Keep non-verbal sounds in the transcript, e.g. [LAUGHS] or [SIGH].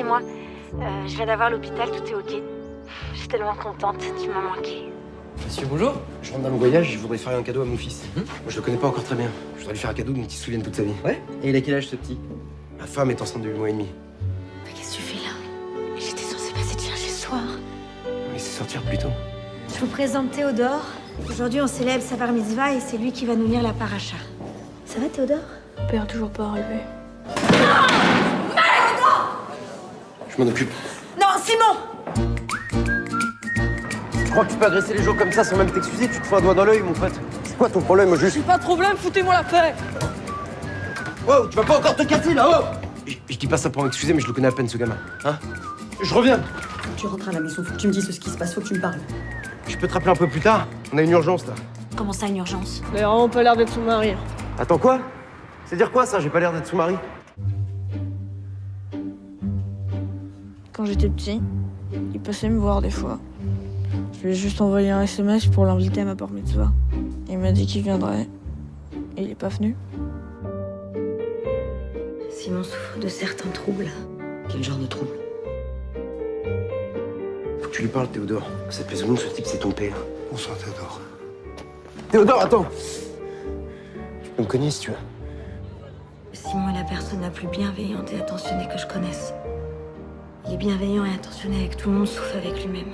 c'est moi. Euh, je viens d'avoir l'hôpital, tout est ok. Je suis tellement contente, tu m'as manqué. Monsieur, bonjour. Je rentre d'un voyage, je voudrais faire un cadeau à mon fils. Moi, je le connais pas encore très bien. Je voudrais lui faire un cadeau dont il se souvienne toute sa vie. Ouais Et il a quel âge ce petit? Ma femme est enceinte de 8 mois et demi. Mais qu'est-ce que tu fais là? J'étais censée passer te chercher ce soir. On laisse sortir plus tôt. Je vous présente Théodore. Aujourd'hui, on célèbre sa bar mitzvah et c'est lui qui va nous lire la paracha. Ça va, Théodore? Père toujours pas relevé. [LAUGHS] Je m'en occupe. Non, Simon Tu crois que tu peux agresser les gens comme ça sans même t'excuser Tu te fous un doigt dans l'œil, mon pote. C'est quoi ton problème, juste? Pas de problème, foutez-moi la paix Wow, tu vas pas encore te casser là, oh je, je dis pas ça pour m'excuser, mais je le connais à peine, ce gamin. Hein? Je reviens. Tu rentres à la maison, faut que tu me dises ce qui se passe, faut que tu me parles. Je peux te rappeler un peu plus tard? On a une urgence, là. Comment ça, une urgence? Il a vraiment pas l'air d'être son mari. Attends, quoi? C'est dire quoi, ça? J'ai pas l'air d'être son mari Quand j'étais petit, il passait me voir des fois. Je lui ai juste envoyé un SMS pour l'inviter à ma bar mitzvah. Il m'a dit qu'il viendrait. Et il est pas venu. Simon souffre de certains troubles. Quel genre de trouble Faut que tu lui parles, Théodore. Ça te plaise ou non, ce type, c'est ton père. Bonsoir Théodore. Théodore, attends Tu peux me cogner si tu veux. Simon est la personne la plus bienveillante et attentionnée que je connaisse. Il est bienveillant et attentionné avec tout le monde, sauf avec lui-même.